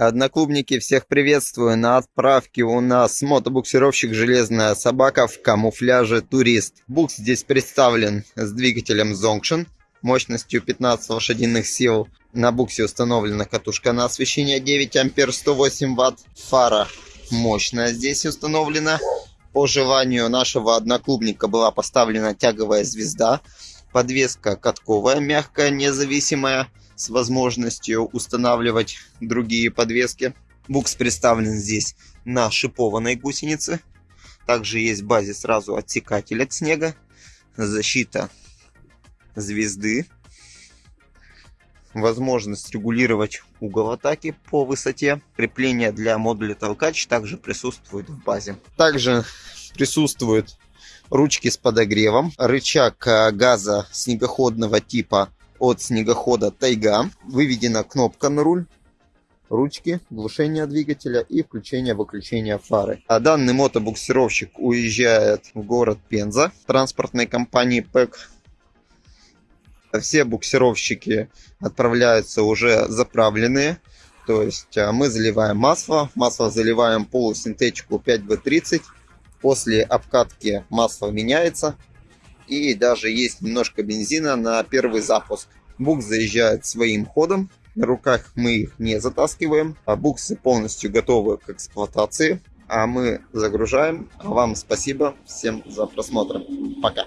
Одноклубники, всех приветствую. На отправке у нас мотобуксировщик «Железная собака» в камуфляже «Турист». Букс здесь представлен с двигателем Zonction мощностью 15 лошадиных сил. На буксе установлена катушка на освещение 9 ампер 108 ватт. Фара мощная здесь установлена. По желанию нашего одноклубника была поставлена тяговая звезда. Подвеска катковая, мягкая, независимая с возможностью устанавливать другие подвески. Букс представлен здесь на шипованной гусенице. Также есть в базе сразу отсекатель от снега, защита звезды, возможность регулировать угол атаки по высоте. Крепление для модуля толкач также присутствует в базе. Также присутствуют ручки с подогревом, рычаг газа снегоходного типа от снегохода Тайга. Выведена кнопка на руль, ручки, глушение двигателя и включение-выключение фары. А данный мотобуксировщик уезжает в город Пенза транспортной компании ПЭК. Все буксировщики отправляются уже заправленные. То есть а, мы заливаем масло. Масло заливаем полусинтетику 5В30. После обкатки масло меняется и даже есть немножко бензина на первый запуск. Букс заезжает своим ходом, на руках мы их не затаскиваем, а буксы полностью готовы к эксплуатации, а мы загружаем. А вам спасибо всем за просмотр. Пока.